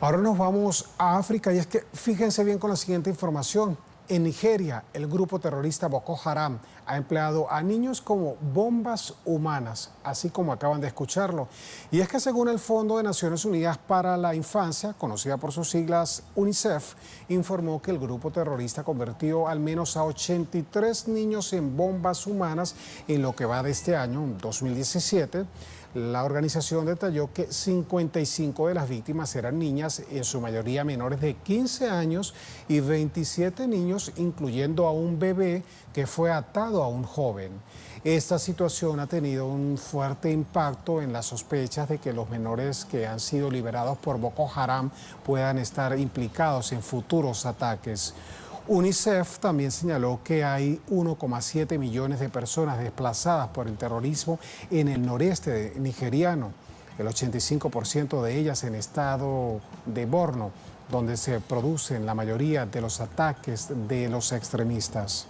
Ahora nos vamos a África y es que fíjense bien con la siguiente información. En Nigeria, el grupo terrorista Boko Haram ha empleado a niños como bombas humanas, así como acaban de escucharlo. Y es que según el Fondo de Naciones Unidas para la Infancia, conocida por sus siglas UNICEF, informó que el grupo terrorista convirtió al menos a 83 niños en bombas humanas en lo que va de este año, 2017. La organización detalló que 55 de las víctimas eran niñas, en su mayoría menores de 15 años, y 27 niños, incluyendo a un bebé que fue atado a un joven. Esta situación ha tenido un fuerte impacto en las sospechas de que los menores que han sido liberados por Boko Haram puedan estar implicados en futuros ataques. UNICEF también señaló que hay 1,7 millones de personas desplazadas por el terrorismo en el noreste nigeriano, el 85% de ellas en estado de Borno, donde se producen la mayoría de los ataques de los extremistas.